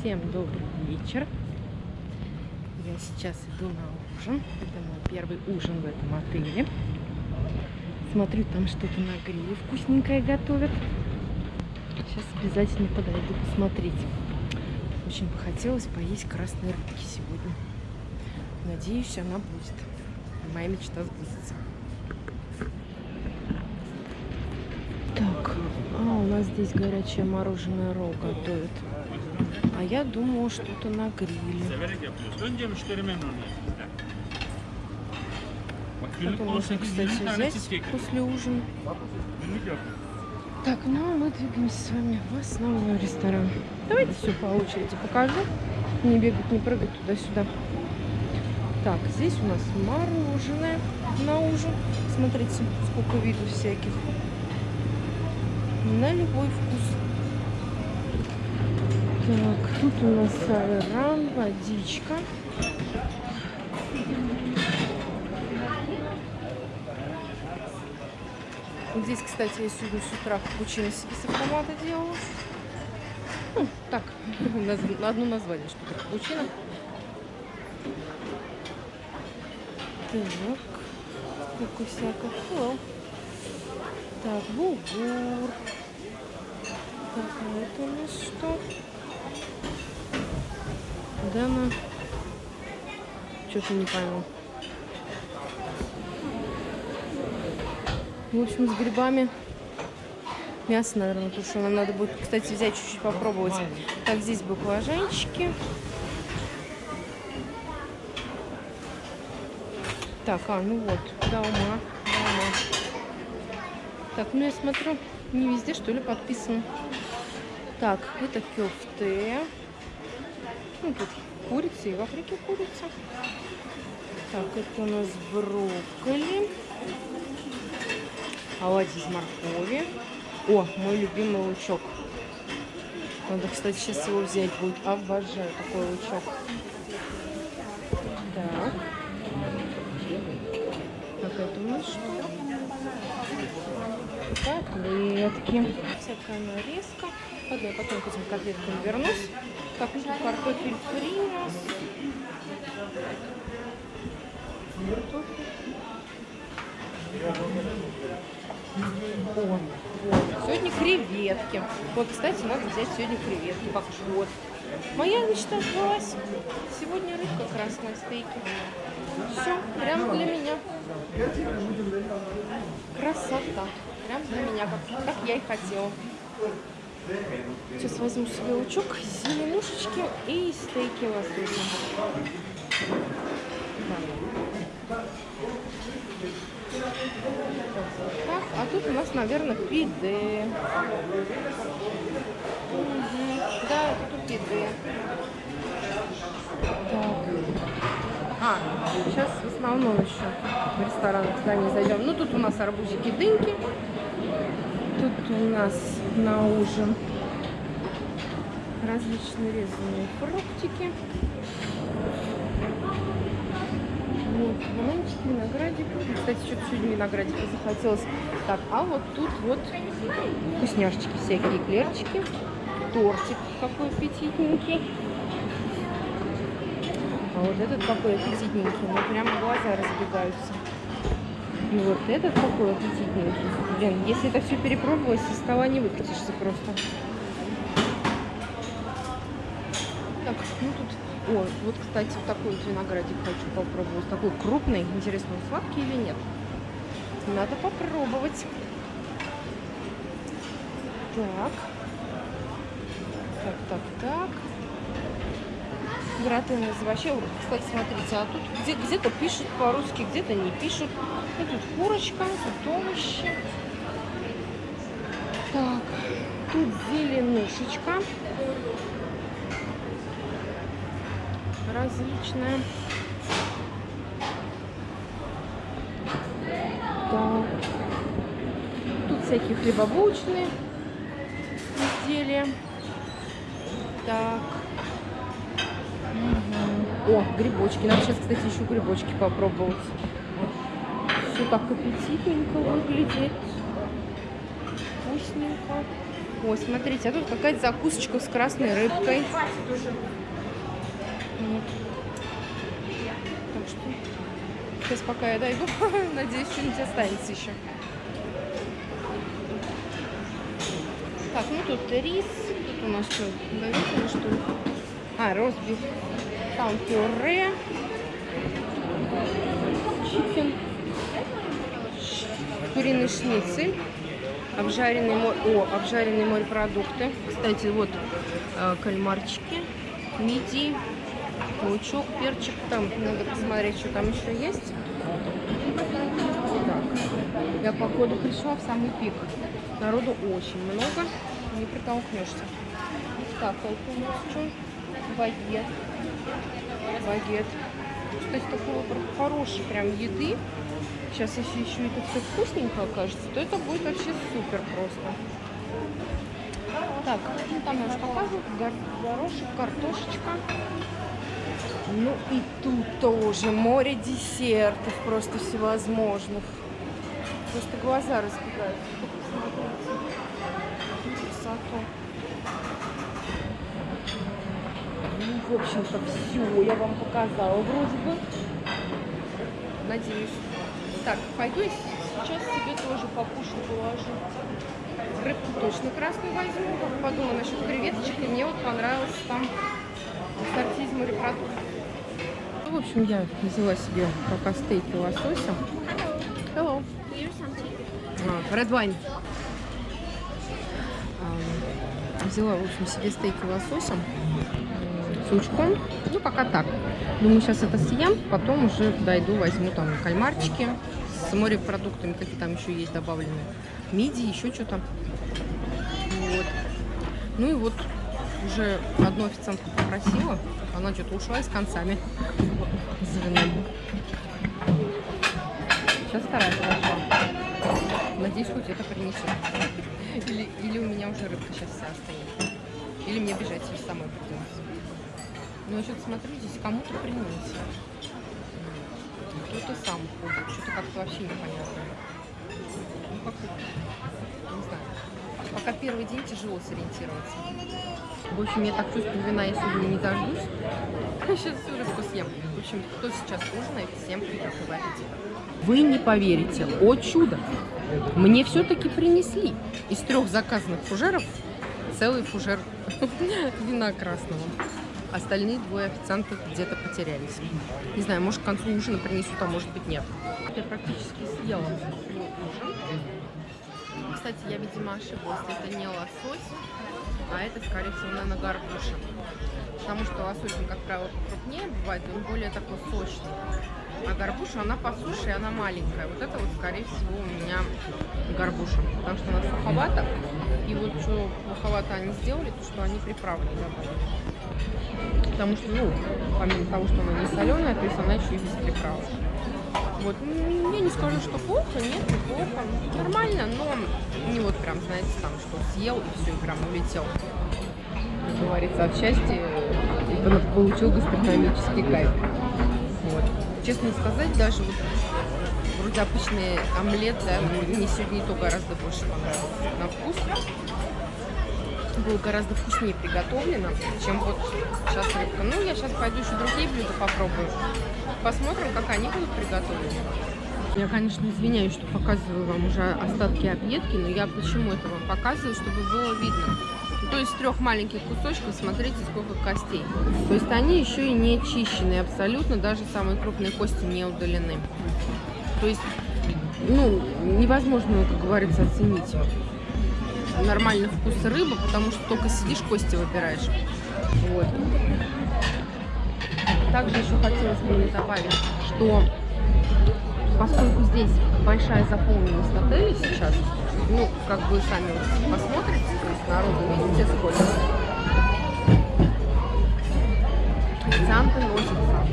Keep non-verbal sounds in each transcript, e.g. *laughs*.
Всем добрый вечер. Я сейчас иду на ужин. Это мой первый ужин в этом отеле. Смотрю, там что-то на гриле вкусненькое готовят. Сейчас обязательно подойду посмотреть. Очень бы хотелось поесть красной рыбки сегодня. Надеюсь, она будет. Моя мечта сбудется. Так, а у нас здесь горячее мороженое ролл готовят. А я думаю, что-то на гриле. Это можно, 18-20 кстати, взять после ужина. Так, ну а мы двигаемся с вами в основной ресторан. Давайте все по очереди покажу. Не бегать, не прыгать туда-сюда. Так, здесь у нас мороженое на ужин. Смотрите, сколько видов всяких. На любой вкус. Так, тут у нас айран, водичка. Вот здесь, кстати, я сегодня с утра капучино себе с автомата делала. Ну, так, *laughs* наз- одно название, что это капучино. Так, сколько всякого. Так, булгур. Так, а это у нас что? Да, ну. Что-то не пойму. В общем, с грибами. Мясо, наверное, тушеное. Надо будет, кстати, взять чуть-чуть попробовать. Так, здесь баклажанчики. Так, а, ну вот, да, ума, да, ума. Так, ну я смотрю, не везде, что ли, подписано. Так, это кёфте. Ну, тут курица и в Африке курица. Так, это у нас брокколи. Оладьи из моркови. О, мой любимый лучок. Надо, кстати, сейчас его взять будет. Обожаю такой лучок. Так. Так, это у нас что? Котлетки. Всякая нарезка. Ладно, я потом к этим котлеткам вернусь. Так, ну картофель фри у нас. Картофель. Сегодня креветки. Вот, кстати, надо взять сегодня креветки. Как вот. Моя мечта сбылась. Сегодня рыбка красная стейки. Все, прям для меня. Красота. Прям для меня, как, как я и хотела. Сейчас возьму себе лучок, зеленушечки и стейки лосося. Так, а тут у нас, наверное, пиде. Мгм. Да, тут пиде. Так. А, сейчас в основном еще в ресторан здание зайдем. Ну, тут у нас арбузики, дыньки. Тут у нас на ужин различные резаные фруктики. Вот, бананчики, виноградик. Кстати, что-то сегодня виноградика захотелось. Так, а вот тут вот вкусняшечки всякие, эклерчики. Тортик какой аппетитненький. А вот этот какой аппетитненький. Ну, прямо глаза разбегаются. И вот этот какой аппетитненький. Блин, если это все перепробовать, со стола не выкатишься просто. Так, ну тут... О, вот, кстати, вот такой вот виноградик хочу попробовать. Такой крупный. Интересно, он сладкий или нет? Надо попробовать. Так. Так, так, так. Гратен из вообще, кстати, смотрите, а тут где- где-то пишут по-русски, где-то не пишут. Ну, тут курочка, тут овощи. Так, тут зеленушечка. Различная. Так. Тут всякие хлебобулочные изделия. Так. О, грибочки. Надо сейчас, кстати, еще грибочки попробовать. Все так аппетитненько выглядит. Вкусненько. Ой, смотрите, а тут какая-то закусочка с красной рыбкой. Так что сейчас пока я дойду, *laughs* надеюсь, что-нибудь останется еще. Так, ну тут рис, тут у нас что, что ли? А, ростбиф, там пюре, чикен, куриный шницель, обжаренные, мо- о, обжаренные морепродукты. Кстати, вот э, кальмарчики, мидии, лучок, перчик. Там надо посмотреть, что там еще есть. Так, я походу пришла в самый пик. Народу очень много, не притолкнешься. Так, это у нас что? Багет. Багет. Кстати, такой выбор хороший прям еды. Сейчас, если еще это все вкусненько окажется, то это будет вообще супер просто. Так, ну там я уже показывала, гор- горошек, картошечка. Ну и тут тоже море десертов просто всевозможных. Просто глаза разбегаются. Только посмотрите. Красоту. Ну, в общем-то, все я вам показала вроде бы. Надеюсь. Так, пойду сейчас себе тоже покушать положу. Рыбку точно красную возьму. Как подумала насчет креветочек, и мне вот понравился там ассорти из морепродуктов. Ну, в общем, я взяла себе пока стейки лосося. Hello. А, Red wine. Взяла, в общем, себе стейки лососем м, с лучком. Ну, пока так. Думаю, сейчас это съем, потом уже дойду, возьму там кальмарчики с морепродуктами, какие там еще есть добавлены. Мидии, еще что-то. Вот. Ну и вот уже одну официантку попросила. Она что-то ушла с концами. За. Сейчас вторая подошла. Надеюсь, хоть это принесет. Или, или у меня уже рыбка сейчас вся остынет. Или мне бежать самой придется. Но я что-то смотрю, здесь кому-то принес. Кто-то сам ходит. Что-то как-то вообще непонятно. Ну, как не знаю. Пока первый день тяжело сориентироваться. В общем, я так чувствую, вина я сегодня не дождусь. *laughs* Сейчас всю рыбку съем. В общем, кто сейчас ужинает, всем приятного аппетита. Вы не поверите, о чудо! Мне все-таки принесли из трех заказанных фужеров целый фужер *laughs* вина красного. Остальные двое официантов где-то потерялись. Не знаю, может к концу ужина принесут, а может быть нет. Я практически съела ужин. Кстати, я, видимо, ошиблась. Это не лосось, а это, скорее всего, наверное, горбуша. Потому что лосось, как правило, крупнее бывает, он более такой сочный. А горбуша, она по суше, и она маленькая. Вот это вот, скорее всего, у меня горбуша. Потому что она суховата. И вот что плоховато они сделали, то что они приправы не добавили. Потому что, ну, помимо того, что она не соленая, то есть она еще и без приправы. Вот, я не скажу, что плохо, нет, неплохо. Нормально, но не вот прям, знаете, там, что съел и все, и прям улетел. Как говорится, от счастья и пон- получил гастрономический кайф. Честно сказать, даже вот вроде обычный омлет, да, мне сегодня и то гораздо больше понравился на вкус. Было гораздо вкуснее приготовлено, чем вот сейчас рыбка. Ну, я сейчас пойду еще другие блюда попробую. Посмотрим, как они будут приготовлены. Я, конечно, извиняюсь, что показываю вам уже остатки объедки, но я почему это вам показываю, чтобы было видно. То есть трех маленьких кусочков смотрите, сколько костей. То есть они еще и не чищены абсолютно, даже самые крупные кости не удалены. То есть, ну, невозможно, как говорится, оценить нормальный вкус рыбы, потому что только сидишь, кости выбираешь. Вот. Также еще хотелось бы добавить, что поскольку здесь большая заполненность отеля сейчас, ну, как вы сами посмотрите, то есть народу видите сколько, официанты носятся,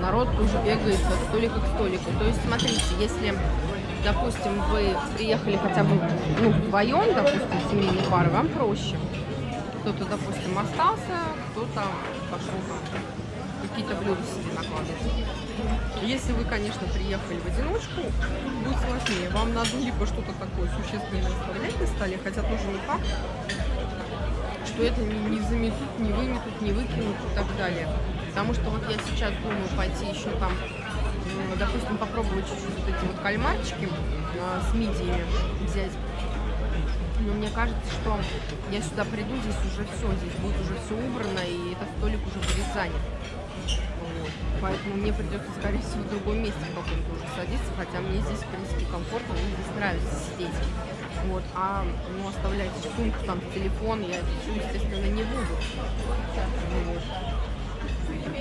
народ тоже бегает от столика к столику. То есть, смотрите, если, допустим, вы приехали хотя бы ну, вдвоем, допустим, семейной пары, вам проще. Кто-то, допустим, остался, кто-то пошел какие-то блюда себе накладывать. Если вы, конечно, приехали в одиночку, будет сложнее. Вам надо либо что-то такое существенное оставлять на столе, хотя тоже не факт, что это не, заметут, не выметут, не выкинут и так далее. Потому что вот я сейчас думаю пойти еще там, допустим, попробовать чуть-чуть вот эти вот кальмарчики а, с мидиями взять. Но мне кажется, что я сюда приду, здесь уже все, здесь будет уже все убрано, и этот столик уже будет занят. Поэтому мне придется, скорее всего, в другом месте в каком-то уже садиться, хотя мне здесь, в принципе, комфортно, мне здесь нравится сидеть. Вот, а ну, оставлять сумку, там, телефон я естественно, не буду. Вот.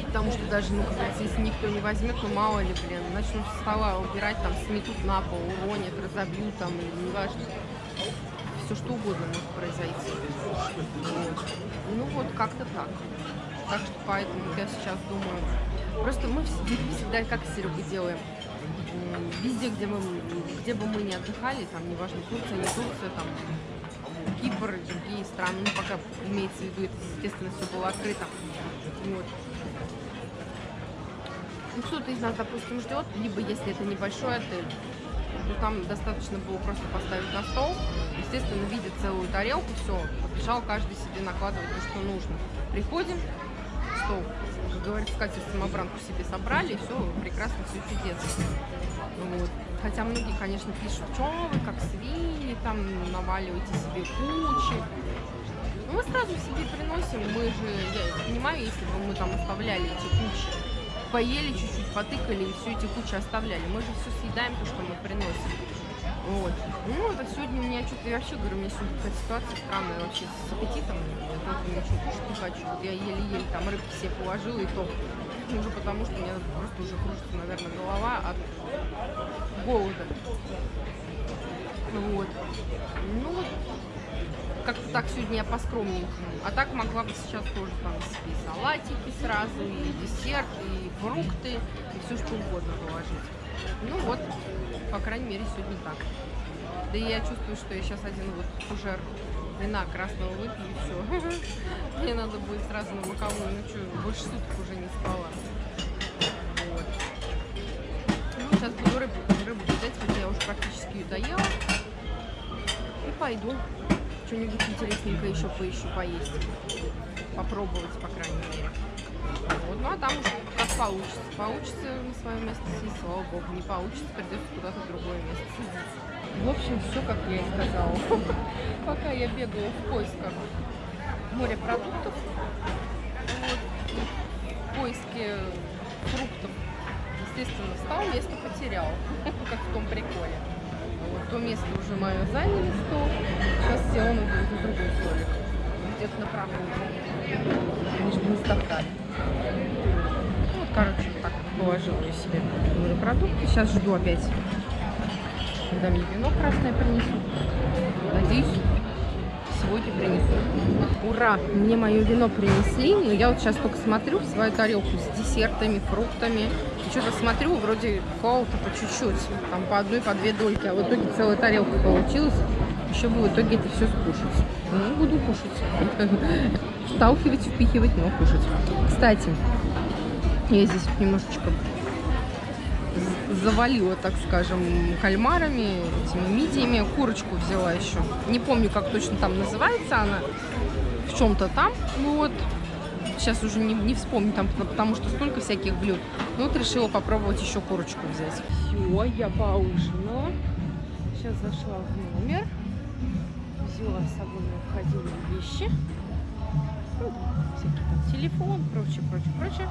Потому что даже, ну, как если никто не возьмет, ну, мало ли, блин, начнут со стола убирать, там, сметут на пол, уронят, разобьют, там, неважно. Все что угодно может произойти. Вот. Ну, вот как-то так. Так что поэтому я сейчас думаю... Просто мы вс- всегда как с Серегой делаем. Везде, где, мы, где бы мы ни отдыхали, там, неважно, Турция, не Турция, там, Кипр, другие страны, ну, пока имеется в виду, это, естественно, все было открыто. Вот. Ну, кто-то из нас, допустим, ждет, либо если это небольшой отель, то там достаточно было просто поставить на стол, естественно, видя целую тарелку, все, побежал каждый себе накладывать то, что нужно. Приходим, стол, как говорится, скатерть самобранку себе собрали, все, прекрасно, все чудесно. Вот. Хотя многие, конечно, пишут, что вы, как свиньи, там наваливаете себе кучи. Ну, мы сразу себе приносим, мы же, я понимаю, если бы мы там оставляли эти кучи, поели чуть-чуть, потыкали и все эти кучи оставляли. Мы же все съедаем, то, что мы приносим. Вот. Ну, это сегодня у меня что-то, я вообще говорю, у меня сегодня какая-то ситуация странная вообще с аппетитом. Я тоже ничего кушать не хочу. Вот я еле-еле там рыбки себе положила и то. Уже потому что у меня просто уже кружится, наверное, голова от голода. Вот. Ну вот, как-то так сегодня я по-скромненькому. А так могла бы сейчас тоже там себе салатики сразу, и десерт, и фрукты, и все что угодно положить. Ну вот, по крайней мере, сегодня так. Да и я чувствую, что я сейчас один вот фужер вина красного выпью и все. *laughs* Мне надо будет сразу на боковую, ну что, больше суток уже не спала. Вот. Ну, сейчас буду рыбу, рыбу взять, хотя я уже практически ее доела. И пойду что-нибудь интересненькое еще поищу поесть. Попробовать, по крайней мере. Вот. Ну а там уже как получится. Получится на свое место сесть, слава богу. Не получится, придется куда-то другое место садиться. В общем, все как я и сказала. *laughs* Пока я бегала в поисках морепродуктов, вот, в поиске фруктов, естественно, встал, место потерял, *laughs* как в том приколе. Вот, то место уже мое заняли стол. Сейчас села на, друг- на другой столик. Где-то на прогулке. Лишь бы не стоптали. Ну, Вот, короче, так положила я себе морепродукты. Сейчас жду опять, когда мне вино красное принесут. Надеюсь, сегодня принесут. Ура! Мне мое вино принесли, но я вот сейчас только смотрю в свою тарелку с десертами, фруктами. Что-то смотрю, вроде какого-то по чуть-чуть, там по одной, по две дольки, а в итоге целая тарелка получилась. Еще бы в итоге это все скушать. Ну, буду кушать. *laughs* Сталкивать, впихивать, но кушать. Кстати, я здесь немножечко завалила, так скажем, кальмарами, этими мидиями. Курочку взяла еще. Не помню, как точно там называется она. В чем-то там. Вот. Сейчас уже не, не вспомню, там, потому- что столько всяких блюд. Ну вот решила попробовать еще курочку взять. Все, я поужинала. Сейчас зашла в номер. Взяла с собой необходимые вещи. Ну, всякие там телефон, прочее, прочее, прочее.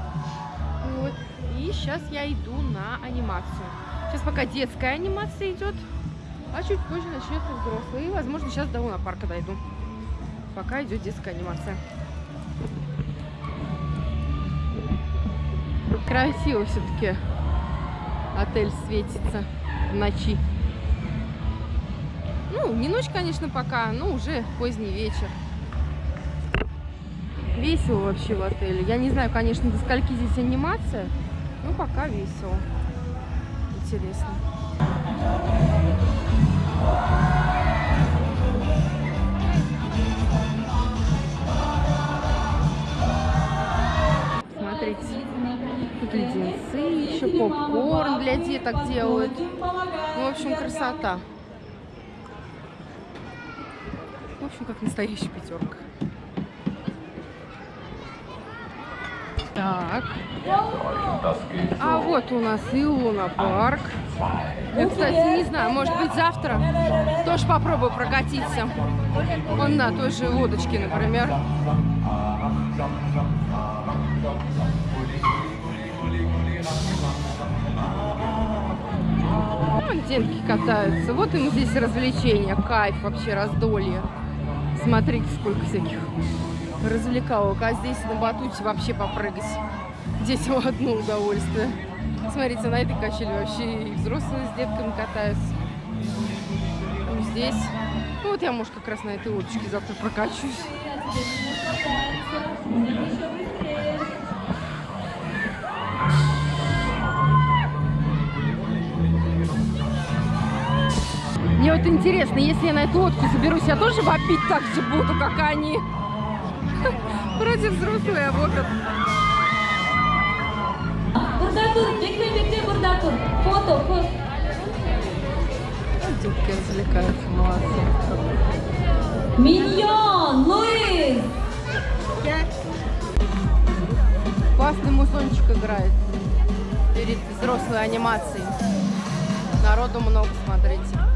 Вот. И сейчас я иду на анимацию. Сейчас пока детская анимация идет, а чуть позже начнется взрослая. И, возможно, сейчас до лунопарка дойду. Пока идет детская анимация. Красиво все-таки отель светится в ночи. Ну, не ночь, конечно, пока, но уже поздний вечер. Весело вообще в отеле. Я не знаю, конечно, до скольки здесь анимация, но пока весело. Интересно. Смотрите, попкорн для деток делают. Ну, в общем, красота. В общем, как настоящая пятерка. Так. А вот у нас и Луна парк. Я, кстати, не знаю, может быть завтра тоже попробую прокатиться. Вон на той же лодочке, например. Вон детки катаются. Вот им здесь развлечения, кайф вообще, раздолье. Смотрите, сколько всяких развлекалок. А здесь на батуте вообще попрыгать. Детям одно удовольствие. Смотрите, на этой качели вообще и взрослые с детками катаются. Ну, здесь. Ну, вот я, может, как раз на этой лодочке завтра прокачусь. Вот интересно, если я на эту лодку заберусь, я тоже вопить так же буду, как они. Вроде взрослые, а dur, bekle bekle burada dur. Foto, foto. Детки развлекаются, молодцы. Миньон, Луис. Классный мусончик играет перед взрослой анимацией. Народу много, смотрите.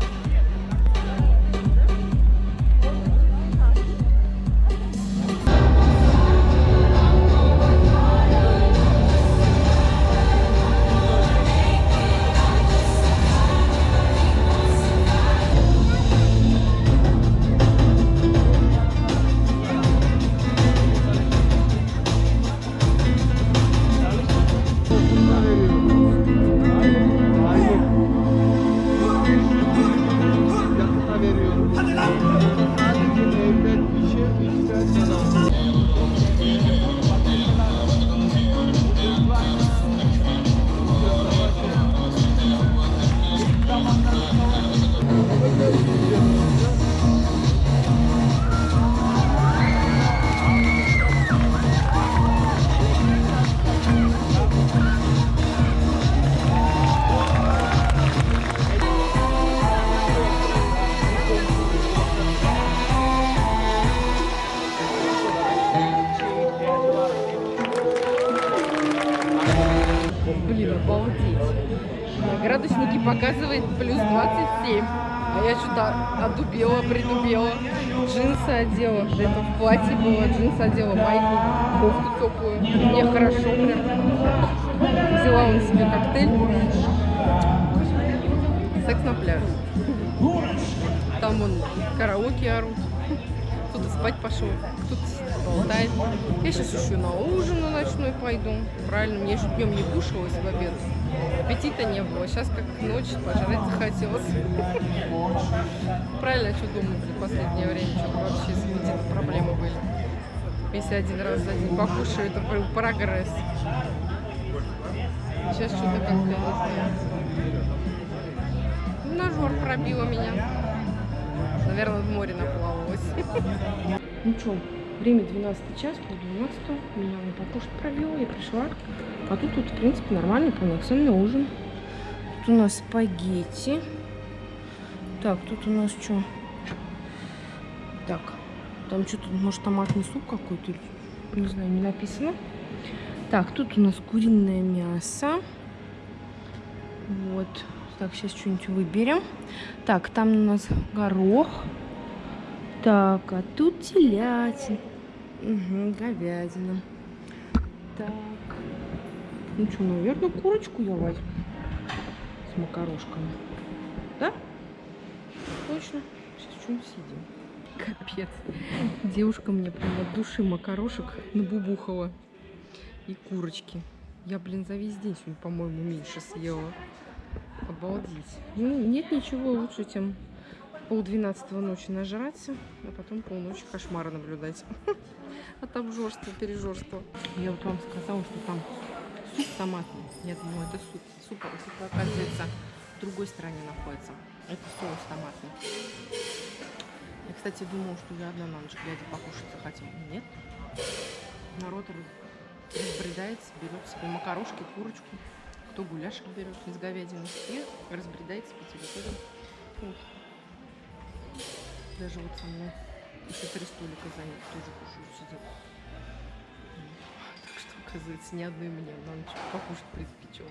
Джинсы одела. Этого в платье было. Джинсы одела, майку, кофту теплую. Мне хорошо прям. Взяла он себе коктейль. Секс на пляже. Там вон караоке орут. Кто-то спать пошел, кто-то болтает. Я сейчас еще на ужин на ночной пойду. Правильно, мне же днем не кушалось в обед. Аппетита не было. Сейчас как ночь, пожрать захотелось. Правильно, что думаю, в последнее время, что вообще с аппетитом проблемы были. Если один раз за день покушаю, это прям прогресс. Сейчас что-то как-то не знаю. Нажор пробила меня. Наверное, в море наплавалась. Ну что, время 12 час, пол 12. Меня на покушать пробила, я пришла. А тут, тут, в принципе, нормальный полноценный ужин. Тут у нас спагетти. Так, тут у нас что? Так, там что-то, может, томатный суп какой-то, не знаю, не написано. Так, тут у нас куриное мясо. Вот. Так, сейчас что-нибудь выберем. Так, там у нас горох. Так, а тут телятина. Угу, говядина. Так. Ну что, наверное, курочку я возьму. С макарошками. Да? Точно. Сейчас что-нибудь съедим. Капец. Девушка мне прям от души макарошек набубухала. И курочки. Я, блин, за весь день сегодня, по-моему, меньше съела. Обалдеть. Ну, нет ничего лучше, чем полдвенадцатого ночи нажраться, а потом полночи кошмара наблюдать. *laughs* От обжорства, пережорства. Я вот вам сказала, что там суп томатный. Я думала, это суп. Суп, а суп, оказывается, в другой стороне находится. Это соус томатный. Я, кстати, думала, что я одна на ночь глядя покушать захотела. Нет. Народ раз- разбредается, берет себе макарошки, курочку. кто гуляшек берет из говядины и разбредается по территории. Вот. Даже вот со мной еще три столика заняты, тоже кушают, сидят. Так что, оказывается, ни одной мне на ночь покушать приспичило.